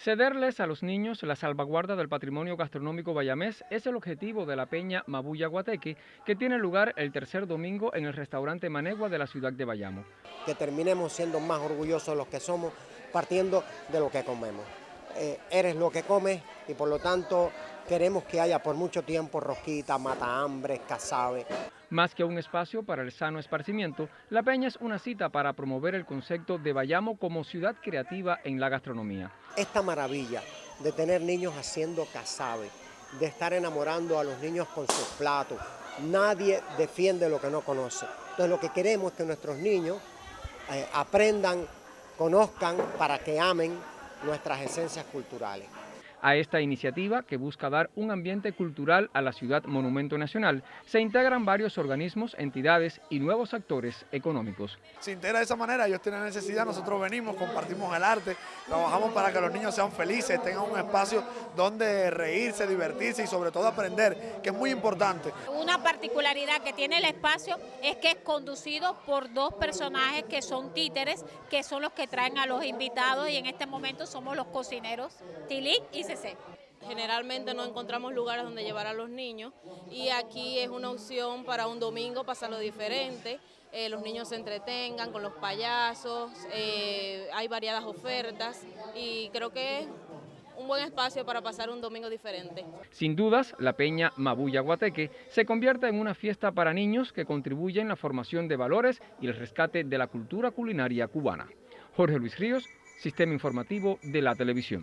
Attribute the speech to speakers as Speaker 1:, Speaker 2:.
Speaker 1: Cederles a los niños la salvaguarda del patrimonio gastronómico bayamés es el objetivo de la peña Mabuya Guateque, que tiene lugar el tercer domingo en el restaurante Manegua de la ciudad de Bayamo.
Speaker 2: Que terminemos siendo más orgullosos los que somos, partiendo de lo que comemos. Eh, eres lo que comes y por lo tanto queremos que haya por mucho tiempo rosquita, mata hambre, casabe.
Speaker 1: Más que un espacio para el sano esparcimiento, La Peña es una cita para promover el concepto de Bayamo como ciudad creativa en la gastronomía.
Speaker 2: Esta maravilla de tener niños haciendo casabe, de estar enamorando a los niños con sus platos, nadie defiende lo que no conoce. Entonces lo que queremos es que nuestros niños eh, aprendan, conozcan para que amen nuestras esencias culturales.
Speaker 1: A esta iniciativa, que busca dar un ambiente cultural a la ciudad monumento nacional, se integran varios organismos, entidades y nuevos actores económicos.
Speaker 3: Se integra de esa manera, ellos tienen necesidad, nosotros venimos, compartimos el arte, trabajamos para que los niños sean felices, tengan un espacio donde reírse, divertirse y sobre todo aprender, que es muy importante.
Speaker 4: Una particularidad que tiene el espacio es que es conducido por dos personajes que son títeres, que son los que traen a los invitados y en este momento somos los cocineros, Tilik y
Speaker 5: Generalmente no encontramos lugares donde llevar a los niños y aquí es una opción para un domingo pasarlo diferente. Eh, los niños se entretengan con los payasos, eh, hay variadas ofertas y creo que es un buen espacio para pasar un domingo diferente.
Speaker 1: Sin dudas, la Peña Mabuya Guateque se convierte en una fiesta para niños que contribuye en la formación de valores y el rescate de la cultura culinaria cubana. Jorge Luis Ríos, Sistema Informativo de la Televisión.